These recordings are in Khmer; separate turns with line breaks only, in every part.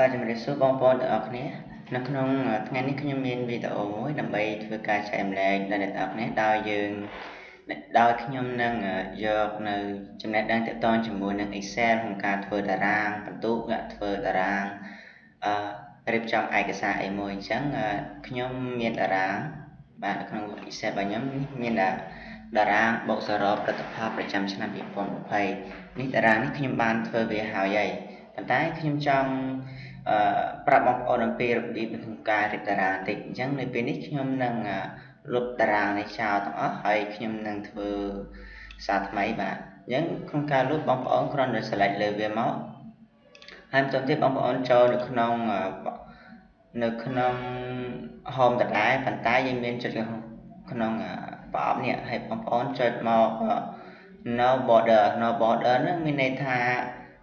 បាទជំរាបសួរបងប្អូនទាំងអស់គ្នានៅក្នុងថ្ងៃនេះខ្ញុំមានវីដេអូមួយដើម្បីធ្វើការចែកម្លែកដល់អ្នកទាំងអស់គ្នាដោយយើងដោយខ្ញុំនឹងយកនៅចំណេះដឹងទាក់ទងជាមួយនឹង Excel ក្នុងការធ្វើតារាងបន្ទុកធ្វើតារាងអឺរៀបចំឯកសារអីមួយអញ្ចឹងខ្ញុំមានតារាងបាទនៅក្នុង Excel របស់ខ្ញុំមានតារាងបូកសរុបផលិតផលប្រចាំឆ្នាំ2020នេះតារាងនេះខ្ញុំបានធ្វើវាហើយហើយប៉ុន្តែខ្ញុំចង់ អឺប្រាប់បងប្អូនអំពីរបៀបក្នុងការរៀបតារាងបន្តិចអញ្ចឹងនៅពេលនេះខ្ញុំនឹងលុបតារាងនេះចោលទាំងអស់ហើយខ្ញុំនឹងធ្វើសារថ្មីបាទអញ្ចឹងក្នុងការលុបបងប្អូនគ្រាន់តែ select លើវាមកហើយបន្តទៀតបងប្អូនចូលនៅក្នុងនៅក្នុង home ដដែលប៉ុន្តែយើងមានចុចក្នុងប្រអប់នេះហើយបងប្អូនចុចមក no border no border ហ្នឹងមានន័យថា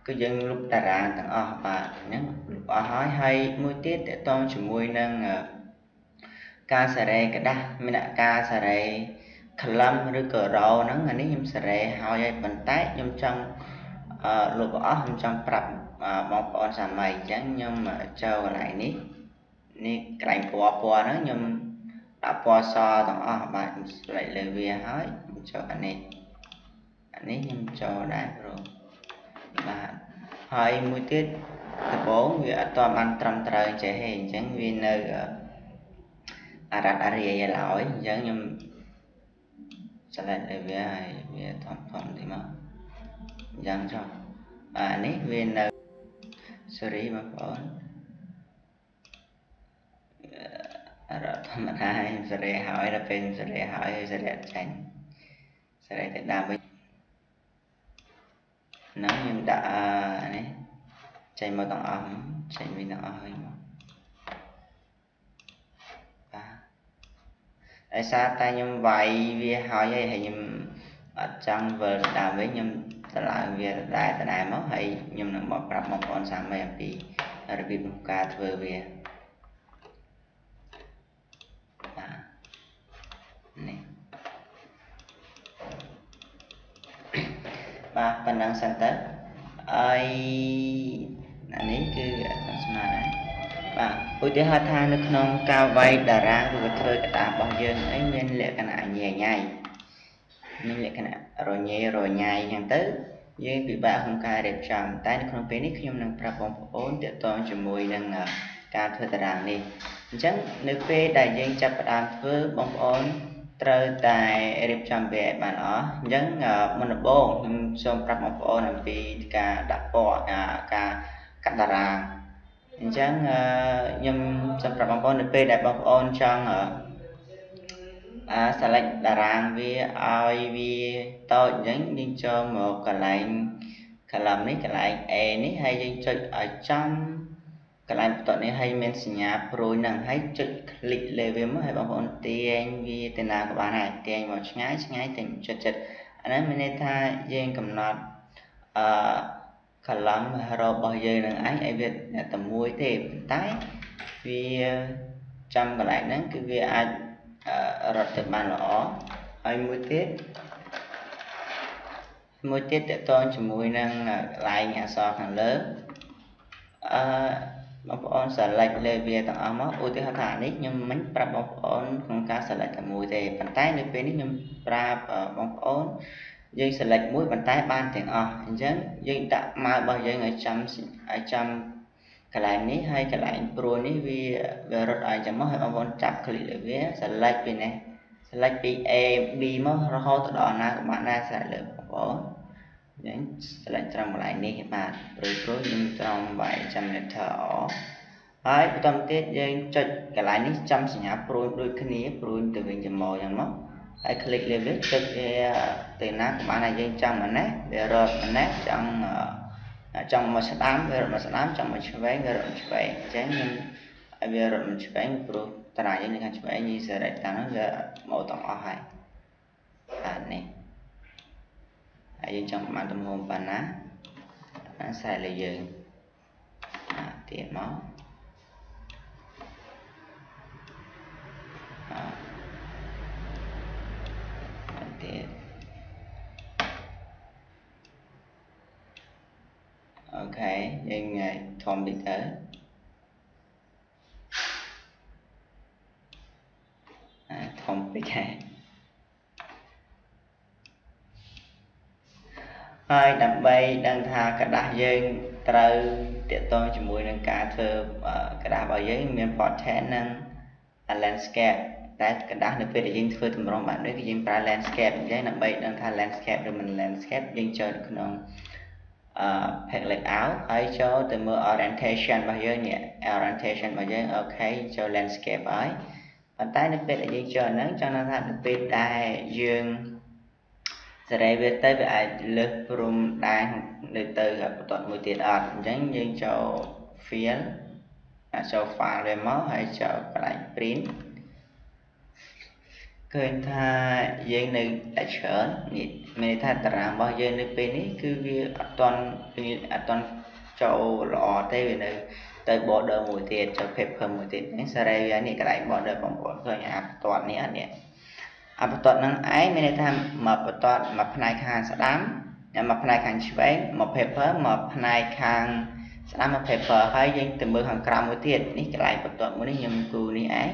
គឺយើងលុបតារាងទាំងអស់បាទអញ្ចឹងលុបអស់ហើយហើយមួយទៀតតកតងជាមួយនឹងការសារ៉េกระดาษមានការសារ៉េក្លឹមឬក៏រោហ្នឹងអានេះខ្ញុំសារ៉េហើយហើយប៉ុន្តែខ្ញុំចង់លុបអស់ខ្ញុំចង់ប្រាប់បងប្អូនសាមីអញ្ចឹងខ្ញុំចូលកន្លែងនេះនេះកន្លែងពណ៌ពណ៌ហ្នឹងខ្ញុំដាក់ពណ៌សទាំងអស់បាទខ្ញុំស្លេចលើវាហើយខ្ញុំចូលអានេះអានេះខ្ញុំចូលដែរព្រោះបាទ ហើយមួយទៀតដំបូងវាអត់ទាន់បានត្រឹមត្រូវចេះទេអញ្ចឹងវានៅអារ៉ាត់អារាយឡើយអញ្ចឹងខ្ញុំឆ្លៃលើវាហើយវាធំធំទីមកអញ្ចឹងចុះអានេះវានៅ sorry បងប្អូនអរធម្មតាហើយសេរីហើយដល់ពេលសេរីហើយសេរីចាញ់សេរីទៅដើមវិញ ហ្នឹងខ្ញុំដាក់នេះចេញមកទាំងអស់ចេញវិញទាំងអស់ហើយមកបាទដោយសារតែខ្ញុំវាយវាហើយហើយខ្ញុំអត់ចង់វិលដើមវិញខ្ញុំតម្លើងវាដែរដដែលមកហើយខ្ញុំនឹងមកប្រាប់បងប្អូនសាមីអំពីរបៀបក្នុងការធ្វើវា បាទប៉ុណ្ណឹងសិនទៅហើយអានេះគឺអត់ស្មើដែរបាទឧទាហរណ៍ថានៅក្នុងការវាយតារាងឬក៏ធ្វើកតារបស់យើងអីមានលក្ខណៈញ៉ៃញ៉ៃមានលក្ខណៈរញ៉េរញ៉ៃអញ្ចឹងទៅយើងពិបាកក្នុងការរៀបចំតែនៅក្នុងពេលនេះខ្ញុំនឹងប្រាប់បងប្អូនទាក់ទងជាមួយនឹងការធ្វើតារាងនេះអញ្ចឹងនៅពេលដែលយើងចាប់ផ្ដើមធ្វើបងប្អូន ត្រូវតែរៀបចំវាឲ្យបានអស់អញ្ចឹងមុនដំបូងខ្ញុំសូមប្រាប់បងប្អូនអំពីការដាក់ពណ៌ការកាត់តារាងអញ្ចឹងខ្ញុំសូមប្រាប់បងប្អូននៅពេលដែលបងប្អូនចង់អា select តារាងវាឲ្យវាតូចអញ្ចឹងយើងចូលមកកន្លែង column នេះកន្លែង A នេះហើយយើងចុចឲ្យចំ កន្លែងបន្ទាត់នេះហើយមានសញ្ញាប្រួយនឹងហើយចុច click លើវាមកហើយបងប្អូនទាញវាទៅណាក៏បានដែរទាញមកឆ្ងាយឆ្ងាយទាញចិត្តចិត្តអានេះមានន័យថាយើងកំណត់អឺ column របស់យើងនឹងឯងឲ្យវាតែមួយទេប៉ុន្តែវាចាំកន្លែងហ្នឹងគឺវាអាចរត់ទៅបានល្អហើយមួយទៀតមួយទៀតតកតងជាមួយនឹងកន្លែងអក្សរខាងលើអឺ បងប្អូន select លើវាទាំងអស់មកឧទាហរណ៍ថានេះខ្ញុំមិនប្រាប់បងប្អូនក្នុងការ select តែមួយទេប៉ុន្តែនៅពេលនេះខ្ញុំប្រាប់បងប្អូនយើង select មួយប៉ុន្តែបានទាំងអស់អញ្ចឹងយើងដាក់ម៉ៅរបស់យើងឲ្យចាំឲ្យចាំកន្លែងនេះហើយកន្លែងព្រួយនេះវាវារត់ឲ្យចាំមកហើយបងប្អូនចាប់ click លើវា select ពីនេះ select ពី A B មករហូតទៅដល់ណាក៏បានដែរ select លើបងប្អូន យើងស្លេចត្រង់កន្លែងនេះបាទព្រួយព្រួយយើងត្រង់វាយចាំ letter O ហើយបន្តទៀតយើងចុចកន្លែងនេះចំសញ្ញាព្រួយដូចគ្នាព្រួយទៅវិញទៅមកយ៉ាងមកហើយ click លើវាចុចវាទៅណាក៏បានហើយយើងចង់អានេះវារត់អានេះចង់ចង់មកស្ដាំវារត់មកស្ដាំចង់មកឆ្វេងវារត់ឆ្វេងអញ្ចឹងយើងវារត់មកឆ្វេងព្រោះតារាយើងនៅខាងឆ្វេងយីសេរីតាមនោះវាមកទាំងអស់ហើយបាទនេះ យើងចង់បានទំហំប៉ុណ្ណាអាស្រ័យលើយើងអាទៀតមកអាទៀតអូខេយើងធំតិចទៅអាធំតិចហើយ ហើយដើម្បីដឹងថាក្រដាស់យើងត្រូវតាក់ទងជាមួយនឹងការធ្វើក្រដាស់របស់យើងមាន portrait និង landscape តែក្រដាស់នៅពេលដែលយើងធ្វើតម្រងបែបនេះគឺយើងប្រើ landscape អញ្ចឹងដើម្បីដឹងថា landscape ឬមិន landscape យើងចូលនៅក្នុងអឺ pack layout ហើយចូលទៅមើល orientation របស់យើងនេះ orientation របស់យើងអូខេចូល landscape ហើយប៉ុន្តែនៅពេលដែលយើងចូលហ្នឹងចង់ថានៅពេលដែលយើង សេរីវាទៅវាអាចលើសព្រំដែននៅទៅបន្ទាត់មួយទៀតអត់អញ្ចឹងយើងចូល fill ចូល file វាមកហើយចូលកន្លែង print ឃើញថាយើងនៅតែច្រើននេះមានន័យថាតារាងរបស់យើងនៅពេលនេះគឺវាអត់ទាន់អត់ទាន់ចូលល្អទេវានៅទៅ border មួយទៀតចូល paper មួយទៀតនេះសេរីវានេះកន្លែង border បងប្អូនឃើញអាបន្ទាត់នេះអត់នេះ អាបន្ទាត់នឹងឯងមានន័យថាមកបន្ទាត់មកផ្នែកខាងស្ដាំមកផ្នែកខាងឆ្វេងមក paper មកផ្នែកខាងស្ដាំមក paper ហើយយើងទៅមើលខាងក្រោមមួយទៀតនេះកន្លែងបន្ទាត់មួយនេះខ្ញុំគូនេះឯង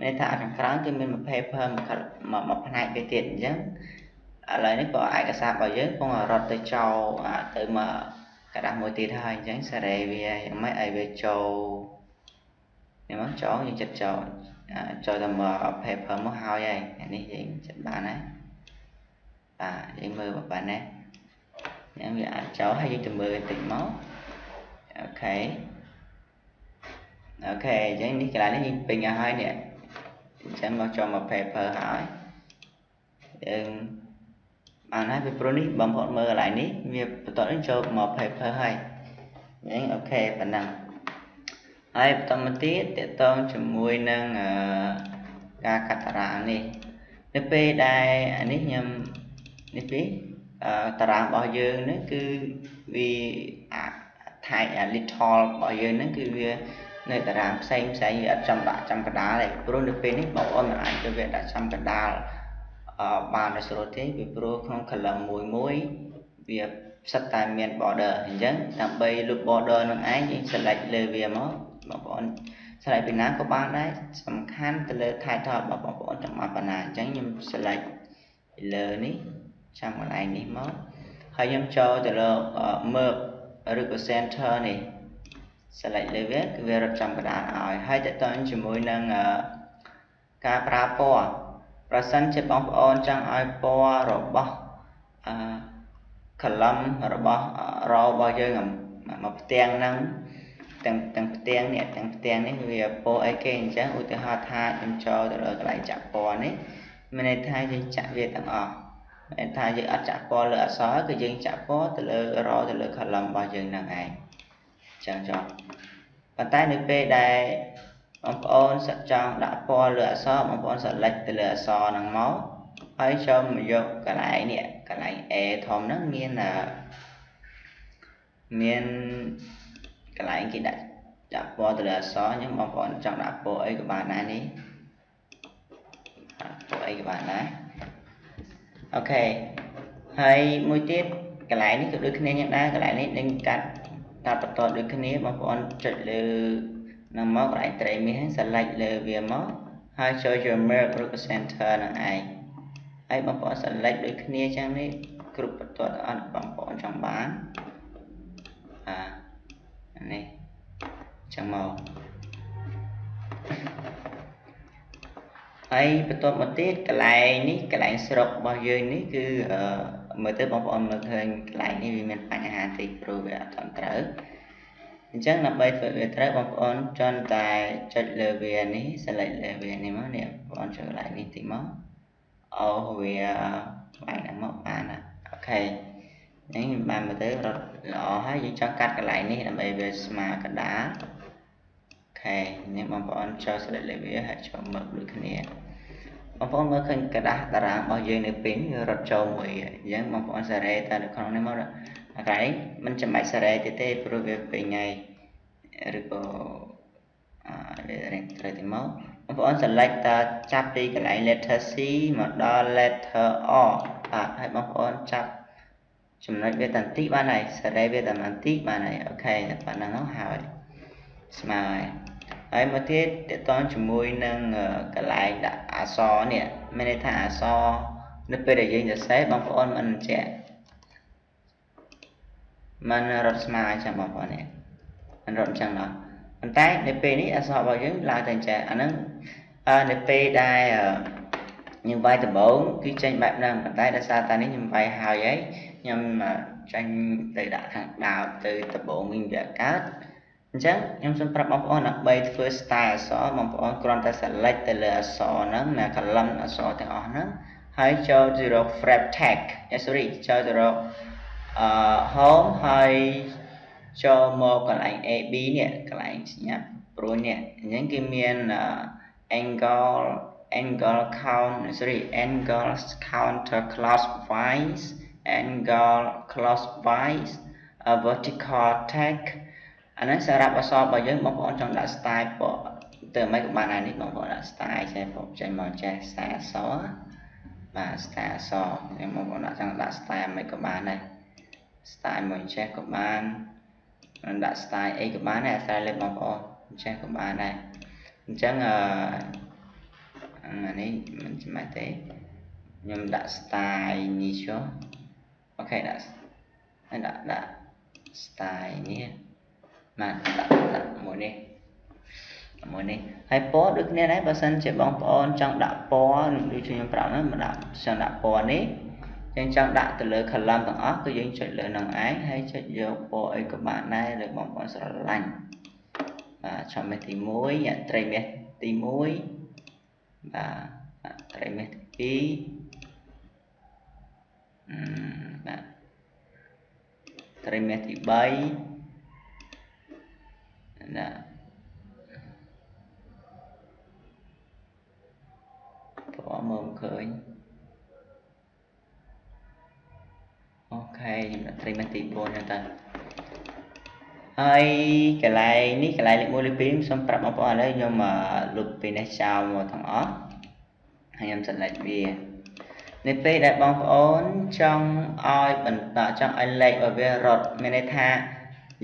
មានថាខាងក្រោមគឺមានមួយ paper មួយមួយផ្នែកវាទៀតអញ្ចឹងឥឡូវនេះក៏ឯកសាររបស់យើងគង់រត់ទៅចោលទៅមកกระดาษមួយទៀតហើយអញ្ចឹងសេរីវាយ៉ាងម៉េចឲ្យវាចូលនេះមកចូលយើងចិត្តចូល ចូលទៅមក paper មកហើយហើយនេះយើងចិត្តបានហើយបាទយើងមើលបានណាអញ្ចឹងវាអាចចូលហើយយើងទៅមើលបន្តិចមកអូខេអូខេអញ្ចឹងនេះកន្លែងនេះយើងពេញហើយនេះអញ្ចឹងមកចូលមក paper ហើយយើងបានហើយពីព្រោះនេះបងប្អូនមើលកន្លែងនេះវាបន្តនេះចូលមក paper ហើយអញ្ចឹងអូខេប៉ុណ្ណឹង ហើយបន្តមកទៀតតកតងជាមួយនឹងការកាត់តារាងនេះនៅពេលដែលអានេះខ្ញុំនេះពីតារាងរបស់យើងនេះគឺវាថៃ little របស់យើងហ្នឹងគឺវានៅតារាងផ្សេងផ្សេងវាអត់ចំដាក់ចំកដាលទេព្រោះនៅពេលនេះបងប្អូនមិនអាចទៅវាដាក់ចំកដាលអឺបានដោយស្រួលទេពីព្រោះក្នុង column មួយមួយវាផ្សិតតែមាន border អញ្ចឹងដើម្បី loop border នឹងឯងយើង select លើវាមក បងប្អូន select ពីណាក៏បានដែរសំខាន់ទៅលើ title របស់បងប្អូនចង់មកបណ្ណាអញ្ចឹងខ្ញុំ select ពីលើនេះចាំកន្លែងនេះមកហើយខ្ញុំចូលទៅលើ merge ឬក៏ center នេះ select លើវាគឺវារត់ចំកណ្ដាលឲ្យហើយតើតើជាមួយនឹងការប្រើពណ៌ប្រសិនជាបងប្អូនចង់ឲ្យពណ៌របស់អឺ column របស់ row របស់យើងមកផ្ទាំងហ្នឹង ទាំងទាំងផ្ទាំងនេះទាំងផ្ទាំងនេះវាពណ៌អីគេអញ្ចឹងឧទាហរណ៍ថាខ្ញុំចូលទៅលើកន្លែងចាក់ពណ៌នេះមានន័យថាយើងចាក់វាទាំងអស់មានថាយើងអត់ចាក់ពណ៌លើអក្សរគឺយើងចាក់ពណ៌ទៅលើ row ទៅលើ column របស់យើងហ្នឹងឯងចឹងចុះប៉ុន្តែនៅពេលដែលបងប្អូនចង់ដាក់ពណ៌លើអក្សរបងប្អូន select ទៅលើអក្សរហ្នឹងមកហើយចូលមកយកកន្លែងនេះកន្លែង A ធំហ្នឹងមានមាន កន្លែងគេដាក់ដាក់ពណ៌ទៅលើអក្សរអញ្ចឹងបងប្អូនចង់ដាក់ពណ៌អីក៏បានដែរនេះពណ៌អីក៏បានដែរអូខេហើយមួយទៀតកន្លែងនេះក៏ដូចគ្នាយ៉ាងដែរកន្លែងនេះនឹងកាត់កាត់បន្តដូចគ្នាបងប្អូនចុចលើនឹងមកកន្លែងត្រីមាស select លើវាមកហើយចូលយក merge ឬក៏ center នឹងឯងហើយបងប្អូន select ដូចគ្នាចឹងនេះគ្រប់បន្ទាត់អត់បងប្អូនចង់បានអា នេះចឹងមកហើយបន្ទាប់មកទៀតកន្លែងនេះកន្លែងស្រុករបស់យើងនេះគឺមើលទៅបងប្អូនមើលឃើញកន្លែងនេះវាមានបញ្ហាតិចព្រោះវាអត់ត្រឹមត្រូវអញ្ចឹងដើម្បីធ្វើវាត្រូវបងប្អូនចន់តែចុចលើវានេះ select លើវានេះមកនេះបងប្អូនចុចកន្លែងនេះតិចមកអូវាបាយហ្នឹងមកបានអូខេនេះបានមើលទៅរត់ ល្អហើយយើងចង់កាត់កន្លែងនេះដើម្បីវាស្មើកណ្ដាលអូខេនេះបងប្អូនចូល select លើវាហើយចូលមើលដូចគ្នាបងប្អូនមើលឃើញกระดาษតារាងរបស់យើងនៅពេញរត់ចូលមួយអញ្ចឹងបងប្អូនសារ៉េតែនៅក្នុងនេះមកអាកន្លែងមិនចាំបាច់សារ៉េទៀតទេព្រោះវាពេញហើយឬក៏អឺរៀងត្រូវទៅមកបងប្អូន select តចាប់ពីកន្លែង letter C មកដល់ letter O បាទហើយបងប្អូនចាប់ ចំណុចវាតន្តិបានហើយសារ៉េវាតន្តិបានហើយអូខេតែប៉ុណ្្នឹងហើយស្មើហើយ ហើយមកទៀតតកតងជាមួយនឹងកន្លែងដាក់អក្សរនេះមានន័យថាអក្សរនៅពេលដែលយើងសរសេរបងប្អូនមិនចេះมันរត់ស្មើអញ្ចឹងបងប្អូននេះมันរត់អញ្ចឹងដល់ប៉ុន្តែនៅពេលនេះអក្សររបស់យើងឡើងទៅអញ្ចឹងអាហ្នឹងនៅពេលដែលខ្ញុំវាយដំបូងគឺចេញបែបហ្នឹងប៉ុន្តែដោយសារតែនេះខ្ញុំវាយហើយហើយ ខ្ញុំចាញ់ទៅដាក់ខាងដើមទៅដំបូងវិញវាកើតអញ្ចឹងខ្ញុំសូមប្រាប់បងប្អូនដើម្បីធ្វើ style អក្សរបងប្អូនគ្រាន់តែ select ទៅលើអក្សរហ្នឹងណា column អក្សរទាំងអស់ហ្នឹងហើយចូលទៅរក frame tag sorry ចូលទៅរកអឺ home ហើយចូលមកកន្លែង AB នេះកន្លែងសញ្ញាព្រោះនេះអញ្ចឹងគឺមាន angle angle count sorry angle counter clockwise angle clockwise a vertical tag អានេះសម្រាប់អក្សររបស់យើងបងប្អូនចង់ដាក់ style ពណ៌ទៅមិនក៏បានអានេះបងប្អូនដាក់ style ចេះបងចេញមកចេះ style អក្សរបាទ style អក្សរខ្ញុំបងប្អូនដាក់ចង់ដាក់ style មិនក៏បានដែរ style មួយចេះក៏បានមិនដាក់ style អីក៏បានដែរអាស្រ័យលើបងប្អូនចេះក៏បានដែរអញ្ចឹងអឺអានេះមិនចាំទេខ្ញុំដាក់ style នេះចុះ អូខេដាក់ហើយដាក់ដាក់ style នេះបាទដាក់ដាក់មួយនេះមួយនេះហើយពណ៌ដូចគ្នាដែរបើសិនជាបងប្អូនចង់ដាក់ពណ៌ដូចខ្ញុំប្រាប់ហ្នឹងមកដាក់ចង់ដាក់ពណ៌នេះយើងចង់ដាក់ទៅលើ column ទាំងអស់គឺយើងចុចលើនឹងឯងហើយចុចយកពណ៌អីក៏បានដែរលើបងប្អូនស្រឡាញ់បាទចំមេទី1ត្រីមេទី1បាទត្រីមេទី2អឺ បាទត្រីមេទី3ណាពណ៌មើលឃើញអូខេខ្ញុំដាក់ត្រីមេទី4ហ្នឹងតើហើយកន្លែងនេះកន្លែងលេខ1លេខ2សូមប្រាប់បងប្អូនឥឡូវខ្ញុំលុបពីនេះចោលមកទាំងអស់ហើយខ្ញុំ select វា នៅពេលដែលបងប្អូនចង់ឲ្យបន្តចង់ឲ្យលេខរបស់វារត់មានន័យថា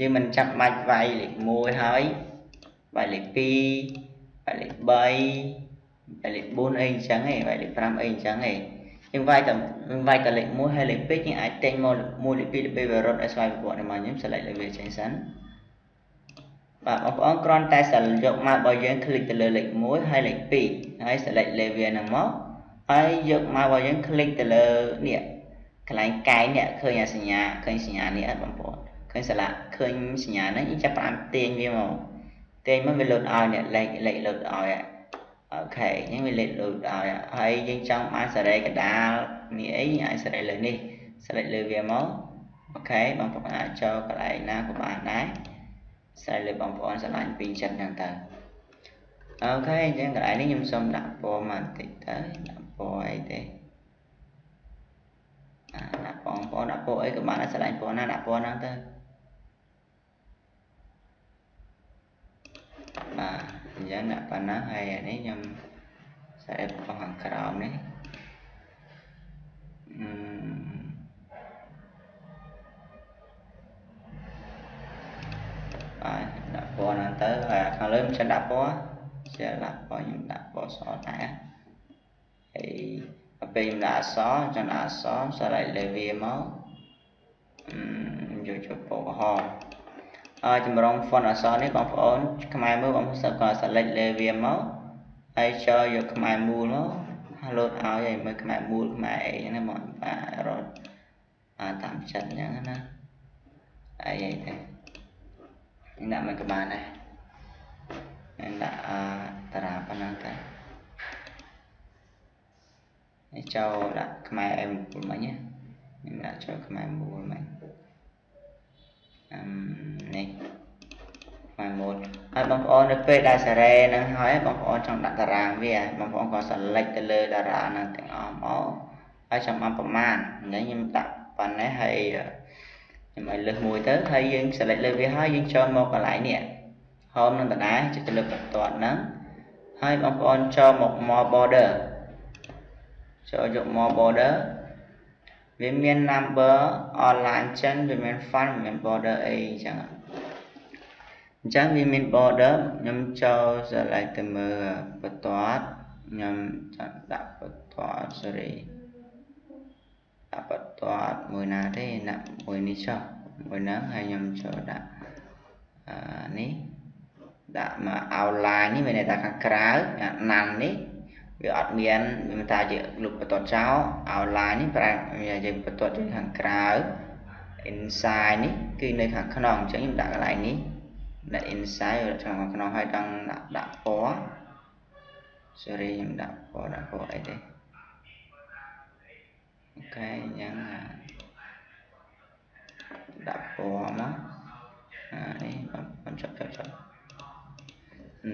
យើងមិនចាំបាច់វាយលេខ1ហើយវាយលេខ2វាយលេខ3វាយលេខ4អីអញ្ចឹងឯងវាយលេខ5អីអញ្ចឹងឯងយើងវាយតែវាយតែលេខ1ហើយលេខ2យើងអាចទិញមក1លេខ2លេខ3វារត់ឲ្យស្វ័យប្រវត្តិរបស់ខ្ញុំ select លើវាចេញសិនបាទបងប្អូនគ្រាន់តែសិលយកម៉ាប់របស់យើងคลิกទៅលើលេខ1ហើយលេខ2ហើយ select លើវាហ្នឹងមក ហើយយកម៉ាប់របស់យើងคลิกទៅលើនេះកន្លែងកែងនេះឃើញអាសញ្ញាឃើញសញ្ញានេះអត់បងប្អូនឃើញស្លាកឃើញសញ្ញាហ្នឹងយើងចាប់ផ្ដើមទាញវាមកទាញមកវាលោតឲ្យនេះលេខលេខលោតឲ្យអូខេអញ្ចឹងវាលេខលោតឲ្យហើយយើងចង់បានសេរីកដាលនេះអីអាចសេរីលើនេះ select លើវាមកអូខេបងប្អូនអាចចូលកន្លែងណាក៏បានដែរស្រ័យលើបងប្អូនស្រឡាញ់ពីចិត្តហ្នឹងទៅអូខេអញ្ចឹងកន្លែងនេះខ្ញុំសូមដាក់ពណ៌មកបន្តិចទៅដាក់ ពណ៌អីទេអាដាក់បងប្អូនដាក់ពណ៌អីក៏បានដែរស្រឡាញ់ពណ៌ណាដាក់ពណ៌ហ្នឹងទៅបាទអញ្ចឹងដាក់ប៉ុណ្ណឹងហើយអានេះខ្ញុំស្រែកបងខាងក្រោមនេះអឺបាទដាក់ពណ៌ហ្នឹងទៅហើយខាងលើខ្ញុំដាក់ពណ៌ជាដាក់ពណ៌ខ្ញុំដាក់ពណ៌សដែរ ហើយដល់ពេលខ្ញុំដាក់អក្សរចង់ដាក់អក្សរសរៃលើវាមកយកចូលពណ៌ក្រហមហើយចម្រង font អក្សរនេះបងប្អូនខ្មែរមើលបងប្អូនសិស្សក៏ select លើវាមកហើយចូលយកខ្មែរមូលមកហើយលោតឲ្យឲ្យមើលខ្មែរមូលខ្មែរអីណាបងបាទរត់តាមចិត្តអញ្ចឹងណាអីអីទេដាក់មិនក៏បានដែរដាក់តារាប៉ុណ្ណឹងទៅ នេះចូលដាក់ខ្មែរអេមូលមិញខ្ញុំដាក់ចូលខ្មែរមូលមិញអឹមនេះខ្មែរមូលហើយបងប្អូននៅពេលដែលសារ៉េនឹងហើយបងប្អូនចង់ដាក់តារាងវាបងប្អូនក៏ select ទៅលើតារានឹងទាំងអស់មកហើយចាំបានប្រមាណអញ្ចឹងខ្ញុំដាក់ប៉ុណ្ណេះហើយខ្ញុំឲ្យលើសមួយទៅហើយយើង select លើវាហើយយើងចូលមកកន្លែងនេះ home នឹងដដែលចុចទៅលើបន្ទាត់ហ្នឹងហើយបងប្អូនចូលមក more border ចូលយក more border វាមាន number online ចិនវាមាន font វាមាន border អីអញ្ចឹងអញ្ចឹងវាមាន border ខ្ញុំចូល select ទៅមើលបន្ទាត់ខ្ញុំចង់ដាក់បន្ទាត់ sorry ដាក់បន្ទាត់មួយណាទេដាក់មួយនេះចុះមួយហ្នឹងហើយខ្ញុំចូលដាក់អានេះដាក់មក outline នេះមានន័យថាខាងក្រៅអាណាន់នេះ វាអត់មានវាមិនថាជាលុបបន្ទាត់ចោល outline នេះប្រែយើងបន្ទាត់ជាខាងក្រៅ inside នេះគឺនៅខាងក្នុងអញ្ចឹងខ្ញុំដាក់កន្លែងនេះដាក់ inside ខាងក្នុងហើយដល់ដាក់ដាក់ពណ៌ sorry ខ្ញុំដាក់ពណ៌ដាក់ពណ៌អីទេអូខេអញ្ចឹងដាក់ពណ៌មកអានេះបងចុចចុចចុច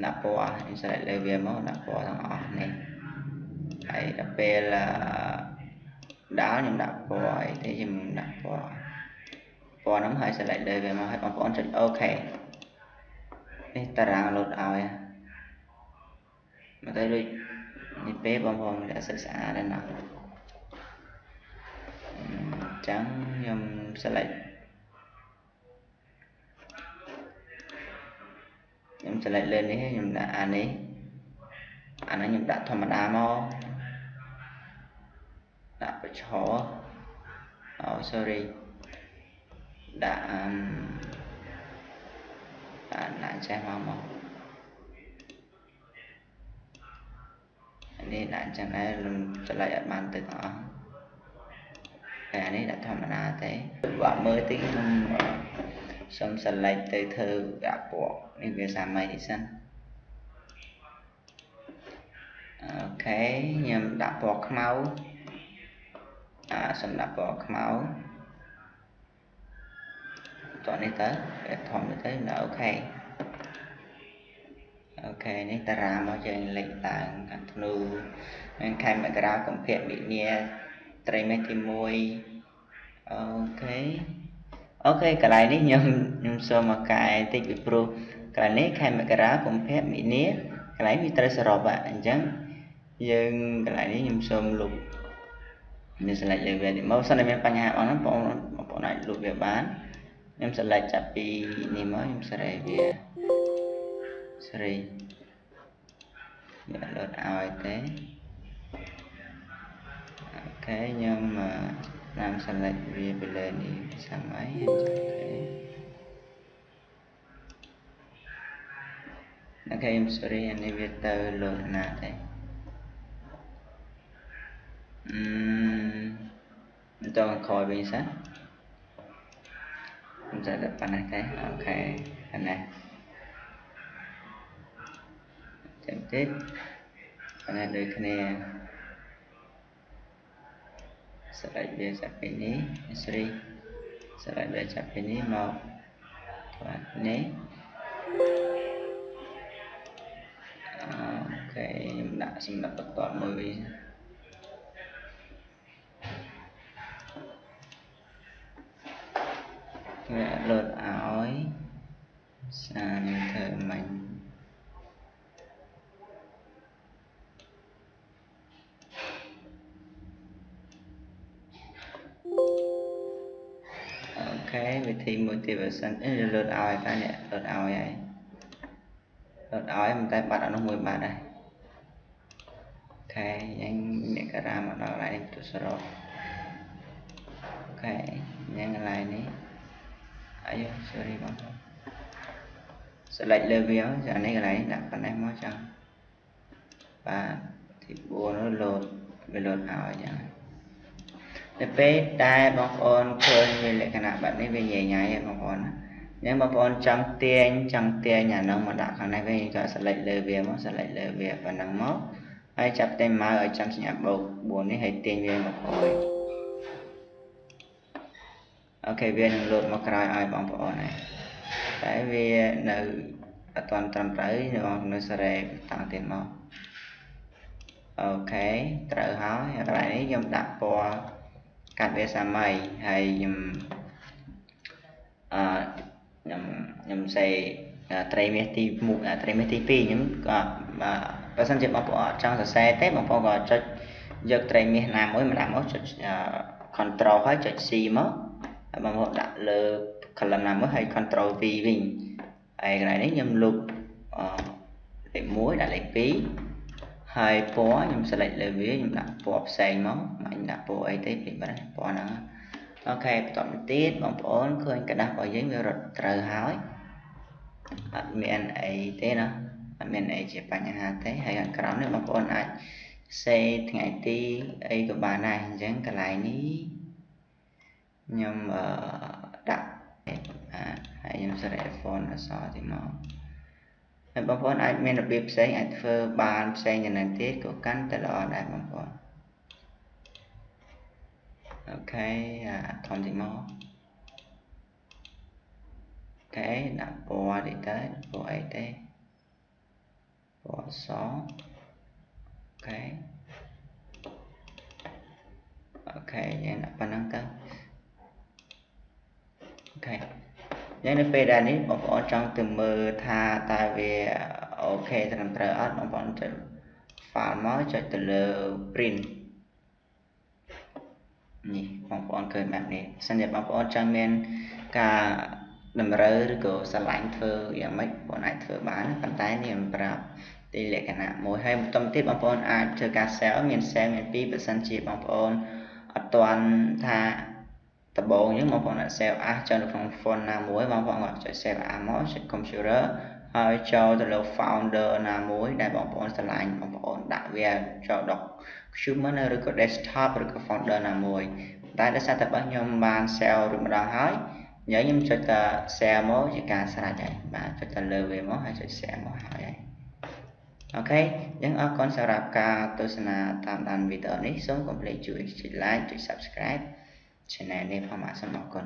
ដាក់ពណ៌ insert លើវាមកដាក់ពណ៌ទាំងអស់នេះហើយដល់ពេលដល់ខ្ញុំដាក់ពណ៌អីទេខ្ញុំដាក់ពណ៌ពណ៌ហ្នឹងហើយ select លើវាមកហើយបងប្អូនចុច OK នេះតារាងលោតឲ្យមកទៅដូចនេះពេលបងប្អូនដា ក់សិក្សាដែរណាអញ្ចឹងខ្ញុំ select ខ្ញុំ select លើនេះខ្ញុំដាក់អានេះអានេះខ្ញុំដាក់ធម្មតាមកដាក់បច្ឆោអូ sorry ដាក់អឺដាក់ដាក់ចេះមកមកនេះដាក់អញ្ចឹងដែរលំចម្លែកអត់បានទៅទាំងអស់តែអានេះដាក់ធម្មតាទេបើមើលតិចខ្ញុំ សុំ select ទៅធ្វើដាក់ពណ៌នេះវាសាមញ្ញនេះសិនអូខេខ្ញុំដាក់ពណ៌ខ្មៅអាសុំដាក់ពណ៌ខ្មៅតោះនេះទៅវាធំទៅនៅអូខេអូខេនេះតារាមកយើងលេខឡើងខាងធ្នូនិងខែមករាកុម្ភៈមិនិនាត្រីមេទី1អូខេ អូខេកន្លែងនេះខ្ញុំខ្ញុំសូមមកកែតិចពីព្រោះកន្លែងនេះខែមករាកុម្ភៈមិនិនាកន្លែងវាត្រូវសរុបអញ្ចឹងយើងកន្លែងនេះខ្ញុំសូមលុបនេះ select លើវានេះមកសិនតែមានបញ្ហាបងហ្នឹងបងប្អូនអាចលុបវាបានខ្ញុំ select ចាប់ពីនេះមកខ្ញុំសេរីវាសេរីវាលោតឲ្យទេអូខេខ្ញុំ តាម select វាពីលើនេះសម័យអូខេអូខេខ្ញុំ sorry អានេះវាទៅលោតណាទេអឺមិនតក្រោយវិញសិនមិនចេះតែប៉ុណ្ណេះទេអូខេប៉ុណ្ណេះចាំតិចប៉ុណ្ណេះដូចគ្នា ស្រេចវាចាប់ពីនេះស្រីស្រេចវាចាប់ពីនេះមកបាទនេះ អូខេខ្ញុំដាក់សម្រាប់បន្តមួយវិញវាលោតឲ្យសានធ្វើមិញអូខេវិធីមួយទៀតបើសិនអីលោតឲ្យតានេះលោតឲ្យហើយលោតឲ្យមិនតែបាត់អនុមួយបាត់ដែរអូខេយ៉ាងអ្នកការ៉ាមកដល់កន្លែងនេះទុសរោអូខេយ៉ាងកន្លែងនេះអាយ sorry បងប្អូន select លើវាចានេះកន្លែងដាក់ប៉ុណ្ណេះមកចឹងបាទទី4នោះលោតវាលោតឲ្យចឹង តែពេលដែលបងប្អូនឃើញមានលក្ខណៈបែបនេះវាញ៉ៃញ៉ៃបងប្អូនណាអញ្ចឹងបងប្អូនចង់ទាញចង់ទាញអានោះមកដាក់ខាងនេះវិញក៏ select លើវាមក select លើវាប៉ុណ្ណឹងមកហើយចាប់តែម៉ៅឲ្យចាំសញ្ញាបូក4នេះហើយទាញវាមកអោយអូខេវានឹងលោតមកក្រោយឲ្យបងប្អូនហើយតែវានៅអត់ទាន់ត្រឹមត្រូវបងនៅសារ៉េតាំងទៀតមកអូខេត្រូវហើយកន្លែងនេះខ្ញុំដាក់ពណ៌ កាត់វាសាមញ្ញហើយខ្ញុំអឺខ្ញុំខ្ញុំសេត្រីមាសទី1ត្រីមាសទី2ខ្ញុំក៏បើសិនជាបងប្អូនអត់ចង់សរសេរទេបងប្អូនក៏ចុចយកត្រីមាសណាមួយម្ដងមកចុច control ហើយចុច C មកហើយបងប្អូនដាក់លើ column ណាមួយហើយ control V វិញហហើយកន្លែងនេះខ្ញុំលុបអលេខ1ដាក់លេខ2 ហើយពណ៌ខ្ញុំ select លើវាខ្ញុំដាក់ពណ៌ផ្សេងមកមិនដាក់ពណ៌អីទេពីបាត់ពណ៌ហ្នឹងអូខេបន្តមកទៀតបងប្អូនឃើញกระดาษរបស់យើងវារត់ត្រូវហើយអត់មានអីទេណាអត់មានអីជាបញ្ហាទេហើយខាងក្រោមនេះបងប្អូនអាចសេថ្ងៃទីអីក៏បានដែរអញ្ចឹងកន្លែងនេះខ្ញុំអឺដាក់ហើយខ្ញុំសេរី font អក្សរទីមក ហើយបងប្អូនអាចមានរបៀបផ្សេងអាចធ្វើបានផ្សេងយ៉ាងណាទៀតក៏កាន់តែល្អដែរបងប្អូនអូខេអាធំទីមកអូខេដាក់ពណ៌តិចទៅពណ៌អីទេពណ៌សអូខេokay យ៉ាងដាក់ប៉ុណ្ណឹងទៅ okay យ៉ាងនៅពេលដែលនេះបងប្អូនចង់ទៅមើលថាតើវា okay ត្រឹមត្រូវអត់បងប្អូនចុច file មកចុចទៅលើ print នេះបងប្អូនឃើញបែបនេះសិនជាបងប្អូនចង់មានការតម្រូវឬក៏ស្រឡាញ់ធ្វើយ៉ាងម៉េចបងអាចធ្វើបានប៉ុន្តែនេះខ្ញុំប្រាប់ទីលក្ខណៈមួយហើយបន្តទៀតបងប្អូនអាចធ្វើការ sell មាន sell មាន2បើសិនជាបងប្អូនអត់ទាន់ថា ដំបូងអញ្ចឹងបងប្អូនអាច save as ចូលនៅក្នុង font ណាមួយបងប្អូនអាចចុច save as មកចុច computer ហើយចូលទៅលើ founder ណាមួយដែលបងប្អូនស្រឡាញ់បងប្អូនដាក់វាចូល document ឬក៏ desktop ឬក៏ folder ណាមួយតែដោយសារតែបើខ្ញុំបាន save រួចម្ដងហើយញ៉ៃខ្ញុំចុចតែ share មកជាការស្រេចហើយបាទចុចតែលើវាមកហើយចុច share មកហើយអូខេអញ្ចឹងអរគុណសម្រាប់ការទស្សនាតាមដានវីដេអូនេះសូមកុំភ្លេចជួយចុច like ចុច subscribe ឆានែលនេះផងបាទសូមអរគុណ